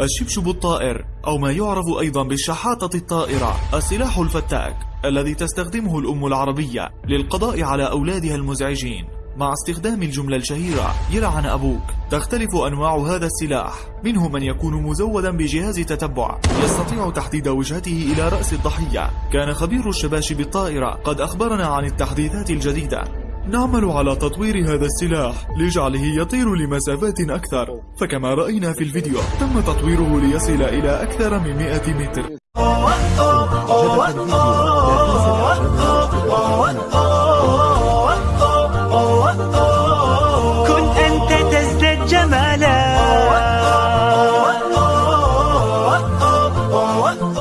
الشبشب الطائر أو ما يعرف أيضا بالشحاطة الطائرة السلاح الفتاك الذي تستخدمه الأم العربية للقضاء على أولادها المزعجين. مع استخدام الجملة الشهيرة يلعن أبوك. تختلف أنواع هذا السلاح. منه من يكون مزودا بجهاز تتبع. يستطيع تحديد وجهته إلى رأس الضحية. كان خبير الشباشب الطائرة قد أخبرنا عن التحديثات الجديدة. نعمل على تطوير هذا السلاح. لجعله يطير لمسافات أكثر. فكما رأينا في الفيديو تم تطويره ليصل إلى أكثر من 100 متر.